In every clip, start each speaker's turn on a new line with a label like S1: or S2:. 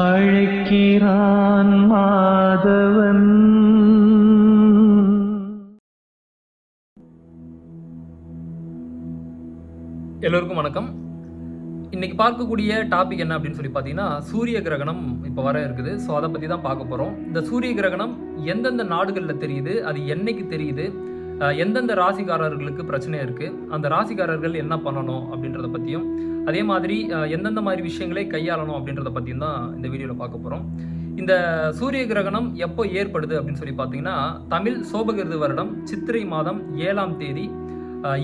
S1: அழைக்கிறான் மாதவன்.
S2: எல்லோருக்கும் வணக்கம். இன்னைக்கு பார்க்கக்கூடிய டாபிக் என்ன அப்படின்னு சொல்லி பார்த்தீங்கன்னா சூரிய கிரகணம் இப்போ வர இருக்குது. ஸோ அதை பற்றி தான் பார்க்க போகிறோம் இந்த சூரிய கிரகணம் எந்தெந்த நாடுகளில் தெரியுது? அது என்னைக்கு தெரியுது? எந்தெந்த ராசிக்காரர்களுக்கு பிரச்சனை இருக்குது அந்த ராசிக்காரர்கள் என்ன பண்ணணும் அப்படின்றத பற்றியும் அதே மாதிரி எந்தெந்த மாதிரி விஷயங்களை கையாளணும் அப்படின்றத பற்றியும் தான் இந்த வீடியோவில் பார்க்க போகிறோம் இந்த சூரிய கிரகணம் எப்போ ஏற்படுது அப்படின்னு சொல்லி பார்த்தீங்கன்னா தமிழ் சோபகிருது வருடம் சித்திரை மாதம் ஏழாம் தேதி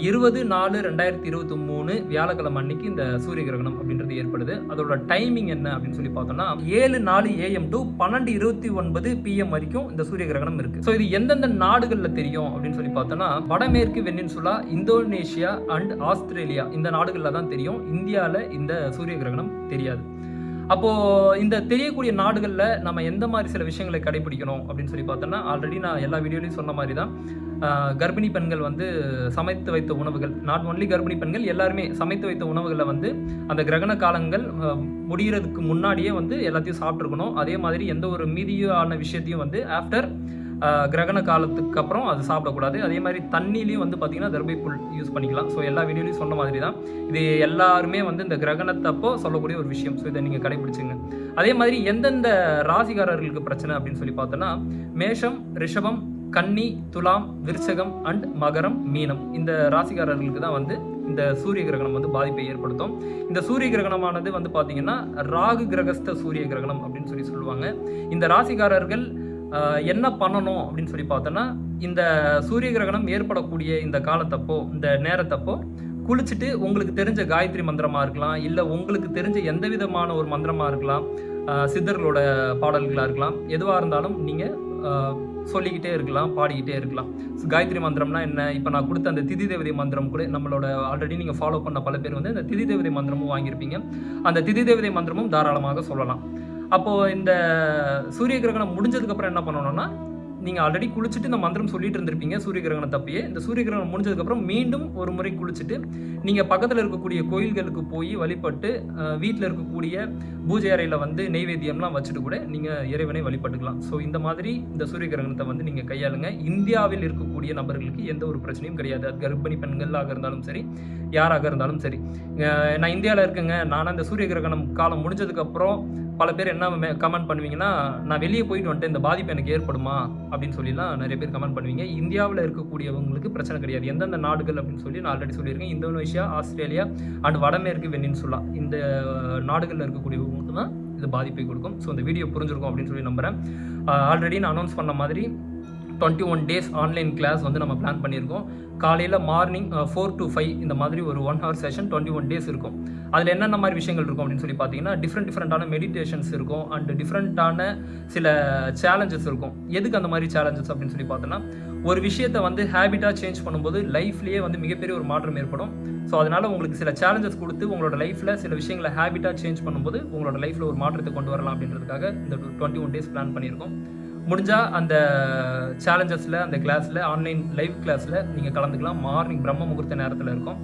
S2: இருபது நாலு ரெண்டாயிரத்தி இருபத்தி மூணு வியாழக்கிழமை அன்னைக்கு இந்த சூரிய கிரகணம் அப்படின்றது ஏற்படுது. அதோட டைமிங் என்ன அப்படின்னு சொல்லி பார்த்தோம்னா ஏழு நாலு ஏஎம் டு பன்னெண்டு இருபத்தி ஒன்பது பிஎம் வரைக்கும் இந்த சூரிய கிரகணம் இருக்கு. ஸோ இது எந்தெந்த நாடுகளில் தெரியும் அப்படின்னு சொல்லி பார்த்தோம்னா வடமேற்கு வெண்ணின்சுலா இந்தோனேஷியா அண்ட் ஆஸ்திரேலியா இந்த நாடுகளில் தான் தெரியும். இந்தியாவில் இந்த சூரிய கிரகணம் தெரியாது. அப்போ இந்த தெரியக்கூடிய நாடுகளில் நம்ம எந்த மாதிரி சில விஷயங்களை கடைபிடிக்கணும் அப்படின்னு சொல்லி பார்த்தோம்னா ஆல்ரெடி நான் எல்லா வீடியோலையும் சொன்ன மாதிரி தான் கர்ப்பிணி பெண்கள் வந்து சமைத்து வைத்த உணவுகள் நாட் ஒன்லி கர்ப்பிணி பெண்கள் எல்லாருமே சமைத்து வைத்த உணவுகளை வந்து அந்த கிரகண காலங்கள் முடிகிறதுக்கு முன்னாடியே வந்து எல்லாத்தையும் சாப்பிட்ருக்கணும் அதே மாதிரி எந்த ஒரு மீதியான விஷயத்தையும் வந்து ஆஃப்டர் கிரகண காலத்துக்கு அப்புறம் அது சாப்பிடக்கூடாது. அதே மாதிரி தண்ணிலையும் வந்து பார்த்தீங்கன்னா தர்பை புல் யூஸ் பண்ணிக்கலாம். ஸோ எல்லா வீடியோலையும் சொன்ன மாதிரி தான். இது எல்லாருமே வந்து இந்த கிரகணத்தப்போ சொல்லக்கூடிய ஒரு விஷயம். ஸோ இதை நீங்கள் கடைபிடிச்சிங்க அதே மாதிரி எந்தெந்த ராசிகாரர்களுக்கு பிரச்சனை அப்படின்னு சொல்லி பார்த்தோன்னா மேஷம் ரிஷபம் கன்னி துலாம் விருச்சகம் அண்ட் மகரம் மீனம். இந்த ராசிக்காரர்களுக்கு தான் வந்து இந்த சூரிய கிரகணம் வந்து பாதிப்பை ஏற்படுத்தும். இந்த சூரிய கிரகணமானது வந்து பார்த்தீங்கன்னா ராகு கிரகஸ்த சூரிய கிரகணம் அப்படின்னு சொல்லி சொல்லுவாங்க. இந்த ராசிக்காரர்கள் என்ன பண்ணணும் அப்படின்னு சொல்லி பார்த்தோன்னா இந்த சூரிய கிரகணம் ஏற்படக்கூடிய இந்த காலத்தப்போ இந்த நேரத்தப்போ குளிச்சுட்டு உங்களுக்கு தெரிஞ்ச காயத்ரி மந்திரமாக இருக்கலாம் இல்லை உங்களுக்கு தெரிஞ்ச எந்த விதமான ஒரு மந்திரமாக இருக்கலாம் சித்தர்களோட பாடல்களாக இருக்கலாம் எதுவாக இருந்தாலும் நீங்கள் சொல்லிக்கிட்டே இருக்கலாம் பாடிக்கிட்டே இருக்கலாம். காயத்ரி மந்திரம்னா என்ன? இப்போ நான் கொடுத்த அந்த திதி தேவதை மந்திரம் கூட நம்மளோட ஆல்ரெடி நீங்கள் ஃபாலோ பண்ண பல பேர் வந்து அந்த திதி தேவதை மந்திரமும் வாங்கியிருப்பீங்க. அந்த திதி தேவதை மந்திரமும் தாராளமாக சொல்லலாம். அப்போது இந்த சூரிய கிரகணம் முடிஞ்சதுக்கப்புறம் என்ன பண்ணணும்னா நீங்கள் ஆல்ரெடி குளிச்சுட்டு இந்த மந்திரம் சொல்லிட்டு இருந்திருப்பீங்க சூரிய கிரகணம் தப்பியே. இந்த சூரிய கிரகணம் முடிஞ்சதுக்கப்புறம் மீண்டும் ஒரு முறை குளிச்சுட்டு நீங்கள் பக்கத்தில் இருக்கக்கூடிய கோயில்களுக்கு போய் வழிபட்டு வீட்டில் இருக்கக்கூடிய பூஜை அறையில் வந்து நெய்வேத்தியம்லாம் வச்சுட்டு கூட நீங்கள் இறைவனை வழிபட்டுக்கலாம். ஸோ இந்த மாதிரி இந்த சூரிய கிரகணத்தை வந்து நீங்கள் கையாளுங்க. இந்தியாவில் இருக்கக்கூடிய நபர்களுக்கு எந்த ஒரு பிரச்சனையும் கிடையாது. அது கர்ப்பிணி பெண்களாக இருந்தாலும் சரி யாராக இருந்தாலும் சரி. நான் இந்தியாவில் இருக்கேங்க. நான் அந்த சூரிய கிரகணம் காலம் முடிஞ்சதுக்கப்புறம் பல பேர் என்ன கமெண்ட் பண்ணுவீங்கன்னா நான் வெளியே போயிட்டு வந்துட்டு இந்த பாதிப்பு எனக்கு ஏற்படுமா? அப்படின்னு சொல்லிலாம் நிறைய பேர் கமெண்ட் பண்ணுவீங்க. இந்தியாவில் இருக்கக்கூடியவங்களுக்கு பிரச்சனை கிடையாது. எந்தெந்த நாடுகள் அப்படின்னு சொல்லி நான் ஆல்ரெடி சொல்லியிருக்கேன். இந்தோனேஷியா ஆஸ்திரேலியா அண்ட் வடமேற்கு வெனின்சுலா. இந்த நாடுகளில் இருக்கக்கூடியவங்களுக்கு தான் இது பாதிப்பை கொடுக்கும். ஸோ இந்த வீடியோ புரிஞ்சிருக்கும் அப்படின்னு சொல்லி நம்புகிறேன் ஆல்ரெடி நான் அனௌன்ஸ் பண்ண மாதிரி twenty one days online class வந்து நம்ம பிளான் பண்ணியிருக்கோம். காலையில் மார்னிங் ஃபோர் டு ஃபைவ் இந்த மாதிரி ஒரு one hour session twenty one days இருக்கும். அதில் என்னென்ன மாதிரி விஷயங்கள் இருக்கும் அப்படின்னு சொல்லி பார்த்தீங்கன்னா டிஃப்ரெண்ட் டிஃப்ரெண்ட்டான மெடிடேஷன்ஸ் இருக்கும் அண்ட் டிஃப்ரெண்ட்டான சில சேலஞ்சஸ் இருக்கும். எதுக்கு அந்த மாதிரி சேலஞ்சஸ் அப்படின்னு சொல்லி பார்த்தோன்னா ஒரு விஷயத்தை வந்து ஹேபிட்டாக சேஞ்ச் பண்ணும்போது லைஃப்லேயே வந்து மிகப்பெரிய ஒரு மாற்றம் ஏற்படும். ஸோ அதனால் உங்களுக்கு சில சேலஞ்சஸ் கொடுத்து உங்களோட லைஃப்பில் சில விஷயங்களை ஹேபிட்டாக சேஞ்ச் பண்ணும்போது உங்களோட லைஃப்பில் ஒரு மாற்றத்தை கொண்டு வரலாம் அப்படின்றதுக்காக இந்த டுவெண்ட்டி ஒன் டேஸ் பிளான் பண்ணியிருக்கோம். முடிஞ்சால் அந்த சேலஞ்சஸில் அந்த கிளாஸில் ஆன்லைன் லைவ் கிளாஸில் நீங்கள் கலந்துக்கலாம். மார்னிங் பிரம்ம முகூர்த்த நேரத்தில் இருக்கும்.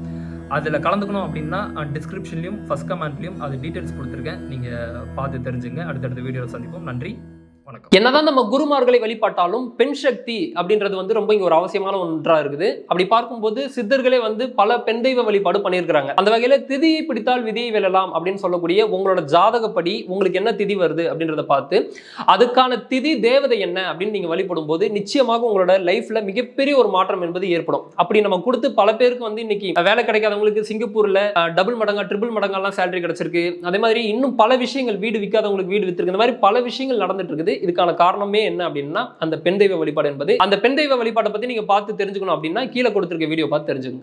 S2: அதில் கலந்துக்கணும் அப்படின்னா டிஸ்கிரிப்ஷன்லையும் ஃபஸ்ட் கமெண்ட்லையும் அது டீட்டெயில்ஸ் கொடுத்துருக்கேன். நீங்கள் பார்த்து தெரிஞ்சுங்க. அடுத்தடுத்த வீடியோவில் சந்திப்போம். நன்றி. வணக்கம்.
S3: என்னதான் நம்ம குருமார்களை வழிபாட்டாலும் பெண் சக்தி அப்படின்றது வந்து ரொம்ப இங்க ஒரு அவசியமான ஒன்றா இருக்குது. அப்படி பார்க்கும்போது சித்தர்களே வந்து பல பெண் தெய்வ வழிபாடு பண்ணியிருக்கிறாங்க. அந்த வகையில திதியை பிடித்தால் விதியை வெல்லலாம் அப்படின்னு சொல்லக்கூடிய உங்களோட ஜாதகப்படி உங்களுக்கு என்ன திதி வருது அப்படின்றத பார்த்து அதுக்கான திதி தேவதை என்ன அப்படின்னு நீங்க வழிபடும் போது நிச்சயமாக உங்களோட லைஃப்ல மிகப்பெரிய ஒரு மாற்றம் என்பது ஏற்படும். அப்படி நம்ம கொடுத்து பல பேருக்கு வந்து இன்னைக்கு வேலை கிடைக்காதவங்களுக்கு சிங்கப்பூர்ல டபுள் மடங்கா ட்ரிபிள் மடங்கெல்லாம் சேலரி கிடைச்சிருக்கு. அதே மாதிரி இன்னும் பல விஷயங்கள் வீடு விற்காதவங்களுக்கு வீடு வித்துருக்கு. இந்த மாதிரி பல விஷயங்கள் நடந்துட்டு இருக்குது. இதுக்கான காரணமே என்ன அப்படின்னா அந்த பெண் தெய்வ வழிபாடு என்பது. அந்த பெண் தெய்வ வழிபாட்டை பத்தி நீங்க பார்த்து தெரிஞ்சுக்கணும் அப்படின்னா கீழே கொடுத்திருக்க வீடியோ பார்த்து தெரிஞ்சுக்கோங்க.